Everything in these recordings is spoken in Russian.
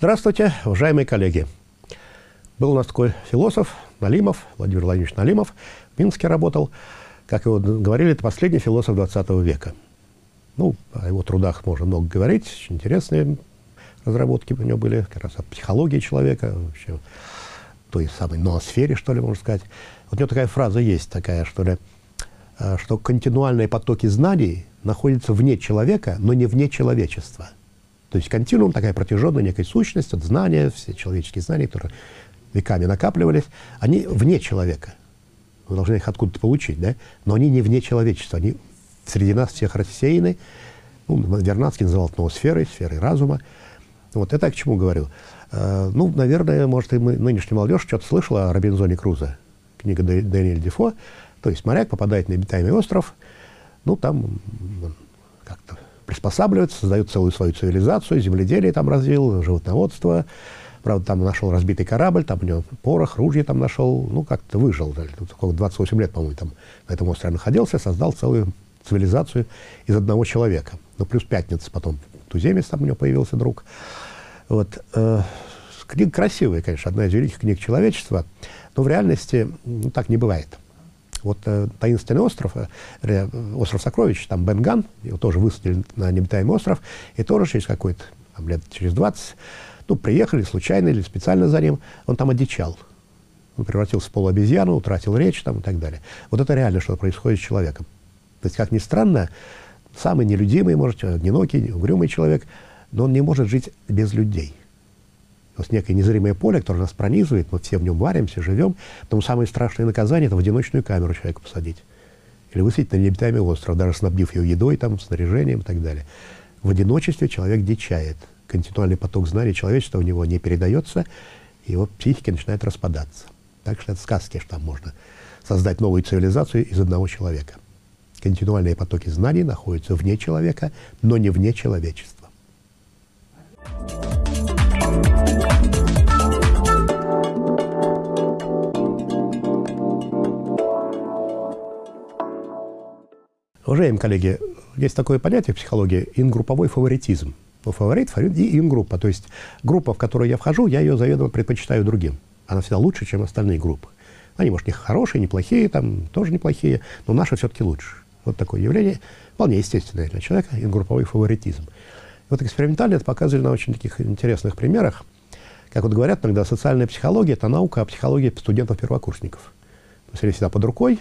Здравствуйте, уважаемые коллеги. Был у нас такой философ Налимов, Владимир Владимирович Налимов, в Минске работал. Как его говорили, это последний философ 20 века. Ну, о его трудах можно много говорить, очень интересные разработки у него были, как раз о психологии человека, вообще, той самой ноосфере, что ли, можно сказать. Вот у него такая фраза есть, такая, что ли, э, что континуальные потоки знаний находятся вне человека, но не вне человечества. То есть континуум, такая протяженная некая сущность, от знания, все человеческие знания, которые веками накапливались, они вне человека. Мы должны их откуда-то получить, да? Но они не вне человечества, они среди нас всех рассеяны. Ну, Вернадский называл ноосферой, сферой разума. Вот это я к чему говорю. Э, ну, наверное, может, и мы, нынешняя молодежь что-то слышала о Робинзоне Крузо, книга Дэниэль Дефо. То есть моряк попадает на обитаемый остров, ну, там как-то приспосабливается, создает целую свою цивилизацию, земледелие там развил, животноводство. Правда, там нашел разбитый корабль, там у него порох, ружье там нашел, ну, как-то выжил. Тут 28 лет, по-моему, там на этом острове находился, создал целую цивилизацию из одного человека. Ну, плюс пятница потом, туземец там у него появился друг. Вот. Э, книга красивая, конечно, одна из великих книг человечества, но в реальности ну, так не бывает. Вот э, таинственный остров, э, остров Сокровищ, там Бенган, его тоже высадили на необитаемый остров, и тоже через какой-то, там, лет через 20, ну, приехали случайно или специально за ним, он там одичал. Он превратился в полуобезьяну, утратил речь там и так далее. Вот это реально, что происходит с человеком. То есть, как ни странно, самый нелюдимый, может, одинокий, угрюмый человек, но он не может жить без людей. То есть некое незримое поле, которое нас пронизывает, мы все в нем варимся, живем. Потому самое страшное наказание – это в одиночную камеру человека посадить. Или высадить на необитаемый остров, даже снабдив ее едой, там, снаряжением и так далее. В одиночестве человек дичает. Континуальный поток знаний человечества у него не передается, его психика начинает распадаться. Так что это сказки, что там можно создать новую цивилизацию из одного человека. Континуальные потоки знаний находятся вне человека, но не вне человечества. Уважаемые коллеги, есть такое понятие в психологии – ингрупповой фаворитизм. Ну, фаворит, фаворит и ингруппа. То есть группа, в которую я вхожу, я ее заведомо предпочитаю другим. Она всегда лучше, чем остальные группы. Они, может, не хорошие, неплохие, там тоже неплохие, но наши все-таки лучше. Вот такое явление, вполне естественное для человека, групповой фаворитизм. И вот экспериментально это показывали на очень таких интересных примерах. Как вот говорят иногда, социальная психология – это наука о психологии студентов-первокурсников. То есть они всегда под рукой,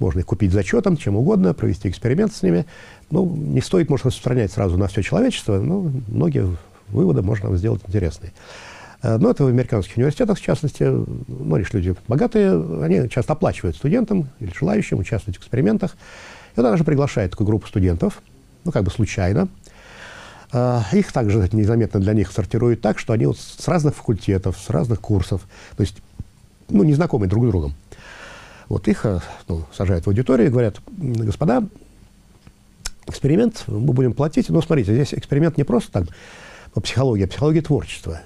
можно их купить зачетом, чем угодно, провести эксперимент с ними. Ну, не стоит, может, распространять сразу на все человечество, но многие выводы можно сделать интересные. Э, но это в американских университетах, в частности, ну, лишь люди богатые, они часто оплачивают студентам или желающим участвовать в экспериментах. И он даже приглашает такую группу студентов, ну, как бы случайно. Э, их также незаметно для них сортируют так, что они вот с разных факультетов, с разных курсов, то есть, ну, незнакомые друг с другом. Вот их э, ну, сажают в аудиторию и говорят, господа, эксперимент мы будем платить. Но смотрите, здесь эксперимент не просто так по психологии, а психология творчества.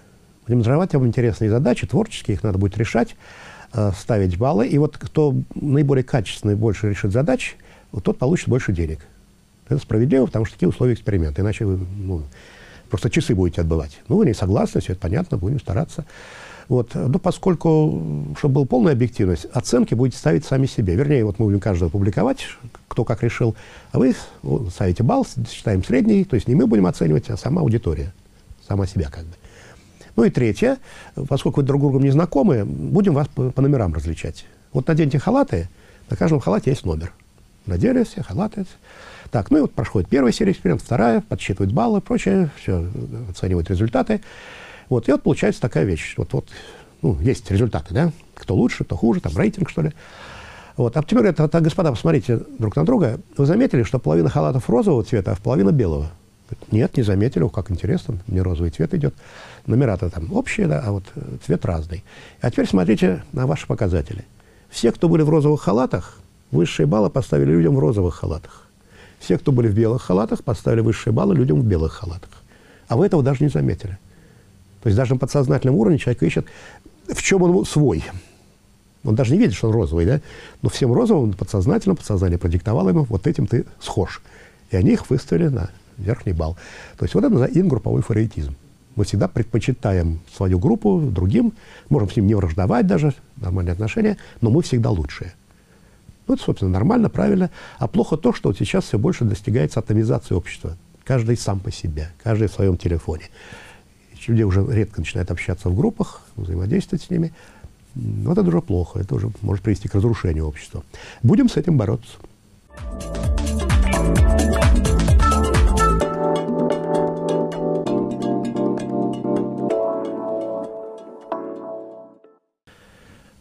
Будем задавать вам интересные задачи, творческие, их надо будет решать, э, ставить баллы. И вот кто наиболее качественно и больше решит задач, вот тот получит больше денег. Это справедливо, потому что такие условия эксперимента. Иначе вы ну, просто часы будете отбывать. Ну, вы не согласны, все это понятно, будем стараться. Вот. Но поскольку, чтобы была полная объективность, оценки будете ставить сами себе. Вернее, вот мы будем каждого публиковать, кто как решил, а вы ставите балл, считаем средний, то есть не мы будем оценивать, а сама аудитория, сама себя как бы. Ну и третье, поскольку вы друг другом не знакомы, будем вас по, по номерам различать. Вот наденьте халаты, на каждом халате есть номер. Надели все, халаты. Так, ну и вот проходит первая серия экспериментов, вторая, подсчитывают баллы, прочее, все, оценивают результаты. Вот, и вот получается такая вещь. Вот, вот ну, есть результаты, да? Кто лучше, кто хуже, там рейтинг, что ли. Вот. А теперь говорят, вот, господа, посмотрите друг на друга. Вы заметили, что половина халатов розового цвета, а половина белого? Нет, не заметили. Как интересно, мне розовый цвет идет. Номера-то там общие, да, а вот э, цвет разный. А теперь смотрите на ваши показатели. Все, кто были в розовых халатах, высшие баллы поставили людям в розовых халатах. Все, кто были в белых халатах, поставили высшие баллы людям в белых халатах. А вы этого даже не заметили. То есть даже на подсознательном уровне человек ищет, в чем он свой. Он даже не видит, что он розовый, да? Но всем розовым подсознательно, подсознание продиктовало ему, вот этим ты схож. И они их выставили на верхний балл. То есть вот это называется ингрупповой фаворитизм. Мы всегда предпочитаем свою группу другим, можем с ним не враждовать даже, нормальные отношения, но мы всегда лучшие. Ну, это, собственно, нормально, правильно. А плохо то, что вот сейчас все больше достигается атомизации общества. Каждый сам по себе, каждый в своем телефоне. Люди уже редко начинают общаться в группах, взаимодействовать с ними. Вот это уже плохо, это уже может привести к разрушению общества. Будем с этим бороться.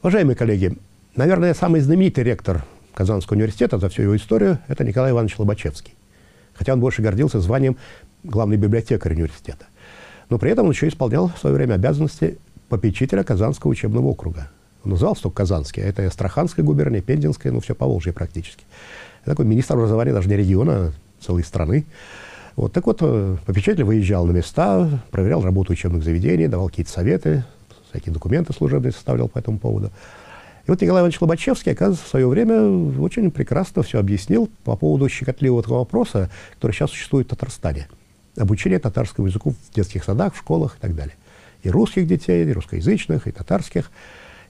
Уважаемые коллеги, наверное, самый знаменитый ректор Казанского университета за всю его историю – это Николай Иванович Лобачевский. Хотя он больше гордился званием главный библиотекарь университета. Но при этом он еще исполнял в свое время обязанности попечителя Казанского учебного округа. Он назывался только Казанский, а это и Астраханская губерния, Пензенская, ну все по Волжье практически. Это такой министр образования даже не региона, а целой страны. Вот, так вот, э, попечитель выезжал на места, проверял работу учебных заведений, давал какие-то советы, всякие документы служебные составлял по этому поводу. И вот Николай Иванович Лобачевский, оказывается, в свое время очень прекрасно все объяснил по поводу щекотливого вопроса, который сейчас существует в Татарстане. Обучение татарскому языку в детских садах, в школах и так далее. И русских детей, и русскоязычных, и татарских.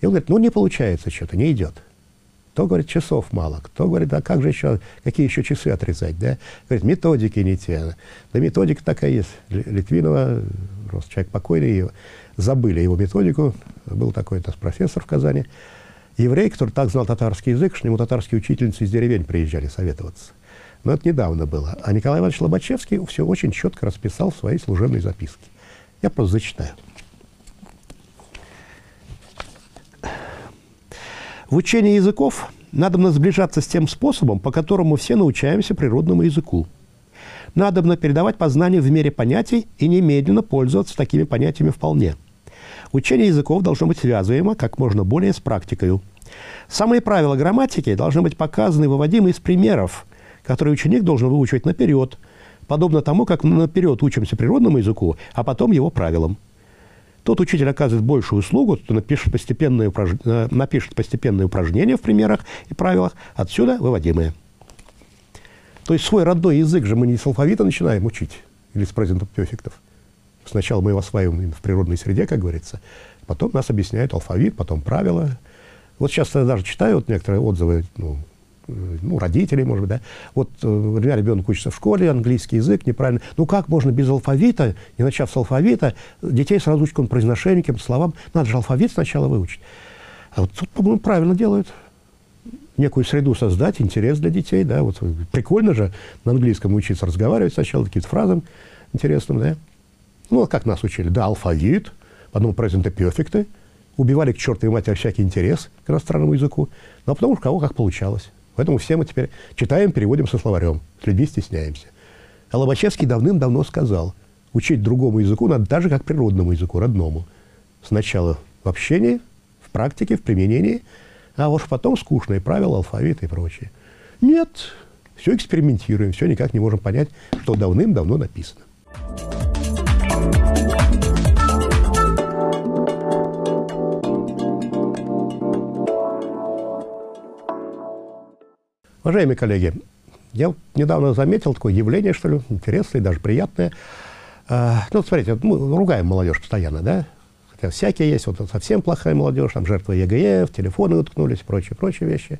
И он говорит, ну не получается что-то, не идет. Кто говорит, часов мало, кто говорит, а как же еще, какие еще часы отрезать, да? Говорит, методики не те. Да методика такая есть. Литвинова, просто человек покойный, забыли его методику. Был такой-то профессор в Казани. Еврей, который так знал татарский язык, что к нему татарские учительницы из деревень приезжали советоваться. Но это недавно было. А Николай Иванович Лобачевский все очень четко расписал в своей служебной записке. Я просто зачитаю. В учении языков надо сближаться с тем способом, по которому все научаемся природному языку. Надобно передавать познания в мере понятий и немедленно пользоваться такими понятиями вполне – Учение языков должно быть связуемо как можно более с практикой. Самые правила грамматики должны быть показаны и выводимы из примеров, которые ученик должен выучивать наперед, подобно тому, как мы наперед учимся природному языку, а потом его правилам. Тот учитель оказывает большую услугу, кто напишет постепенные, упраж... Э, напишет постепенные упражнения в примерах и правилах, отсюда выводимые. То есть свой родной язык же мы не с алфавита начинаем учить, или с презентов перфектов. Сначала мы его осваиваем в природной среде, как говорится, потом нас объясняют алфавит, потом правила. Вот сейчас я даже читаю вот некоторые отзывы, ну, ну, родителей, может быть, да. Вот э, у меня ребенок учится в школе, английский язык неправильно. Ну, как можно без алфавита, не начав с алфавита, детей сразу учить произношению, каким-то словам? Надо же алфавит сначала выучить. А вот тут, по-моему, правильно делают. Некую среду создать, интерес для детей, да. Вот прикольно же на английском учиться разговаривать сначала, какие-то фразы интересные, да. Ну, как нас учили, да, алфавит, потом present перфекты, убивали к чертовой матери всякий интерес к иностранному языку, но потом уж кого как получалось. Поэтому все мы теперь читаем, переводим со словарем, с людьми стесняемся. А Лобачевский давным-давно сказал, учить другому языку надо так же, как природному языку, родному. Сначала в общении, в практике, в применении, а уж потом скучные правила, алфавит и прочее. Нет, все экспериментируем, все никак не можем понять, что давным-давно написано. Уважаемые коллеги, я недавно заметил такое явление, что ли, интересное, даже приятное. А, ну, смотрите, мы ругаем молодежь постоянно, да? Хотя всякие есть, вот совсем плохая молодежь, там жертвы ЕГЭ, в телефоны уткнулись, прочие, прочие вещи.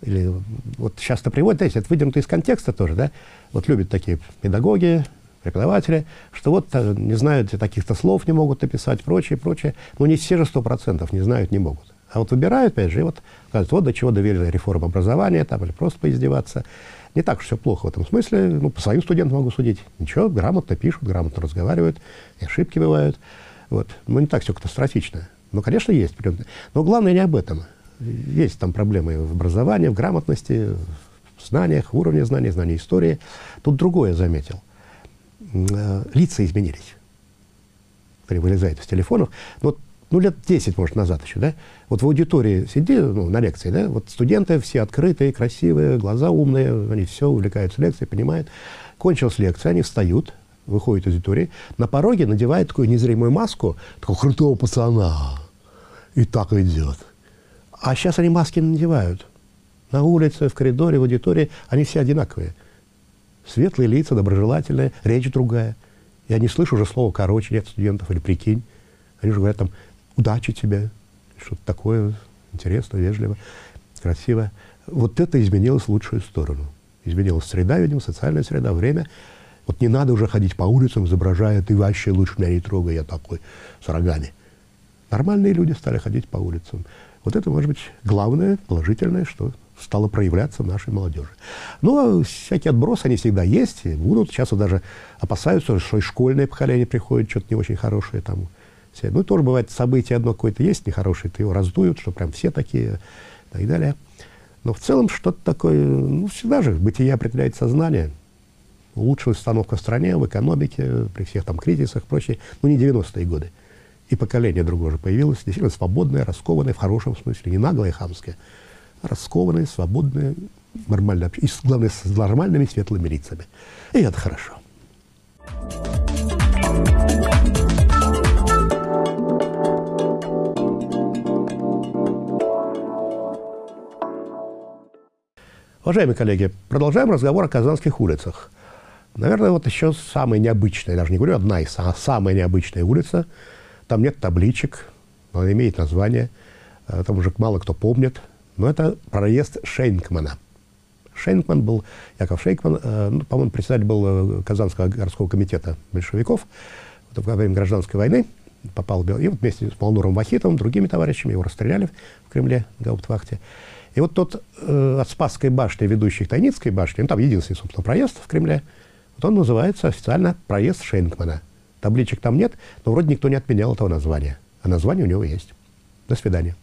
Или вот часто приводят, знаете, это выдернуто из контекста тоже, да? Вот любят такие педагоги, преподаватели, что вот э, не знают, таких-то слов не могут написать, прочее, прочее. Но не все же сто процентов не знают, не могут. А вот выбирают, опять же, и вот говорят, вот до чего довели реформа образования, там, или просто поиздеваться. Не так уж все плохо в этом смысле. Ну, по своим студентам могу судить. Ничего, грамотно пишут, грамотно разговаривают, и ошибки бывают. Вот. Ну, не так все катастрофично. Но, конечно, есть. Но главное не об этом. Есть там проблемы в образовании, в грамотности, в знаниях, в уровне знаний, знаний истории. Тут другое заметил. Э, лица изменились. Которые вылезают из телефонов. Но вот ну, лет 10, может, назад еще, да, вот в аудитории сиди, ну, на лекции, да, вот студенты все открытые, красивые, глаза умные, они все увлекаются лекцией, понимают. Кончилась лекция, они встают, выходят из аудитории, на пороге надевают такую незримую маску, такого крутого пацана, и так идет. А сейчас они маски надевают. На улице, в коридоре, в аудитории, они все одинаковые. Светлые лица, доброжелательные, речь другая. Я не слышу уже слова «короче» нет студентов или «прикинь». Они же говорят там «удачи тебе», что-то такое интересно, вежливо, красиво. Вот это изменилось в лучшую сторону. Изменилась среда, видимо, социальная среда, время. Вот не надо уже ходить по улицам, изображая «ты вообще лучше меня не трогай, я такой с рогами». Нормальные люди стали ходить по улицам. Вот это, может быть, главное, положительное, что стало проявляться в нашей молодежи. Ну, а всякие отбросы, они всегда есть, и будут. Сейчас вот даже опасаются, что и школьное поколение приходит, что-то не очень хорошее там. Все. Ну, тоже бывает, событие одно какое-то есть нехорошее, то его раздуют, что прям все такие, и так далее. Но в целом что-то такое, ну, всегда же бытие определяет сознание. Улучшилась установка в стране, в экономике, при всех там кризисах и прочее. Ну, не 90-е годы. И поколение другое же появилось, действительно свободное, раскованное, в хорошем смысле, не наглое и хамское раскованные, свободные, нормально, и, главное, с нормальными светлыми лицами. И это хорошо. Уважаемые коллеги, продолжаем разговор о казанских улицах. Наверное, вот еще самая необычная, даже не говорю одна из, а самая необычная улица. Там нет табличек, но она имеет название. Э, там уже мало кто помнит. Но это проезд Шейнкмана. Шейнкман был, Яков Шейнкман, э, ну, по-моему, председатель был э, Казанского городского комитета большевиков во время гражданской войны. Попал в Бел... И вот вместе с Малнуром Вахитовым, другими товарищами, его расстреляли в Кремле, в Гауптвахте. И вот тот э, от Спасской башни, ведущий к Тайницкой башне, ну, там единственный, собственно, проезд в Кремле, вот он называется официально проезд Шенкмана. Табличек там нет, но вроде никто не отменял этого названия. А название у него есть. До свидания.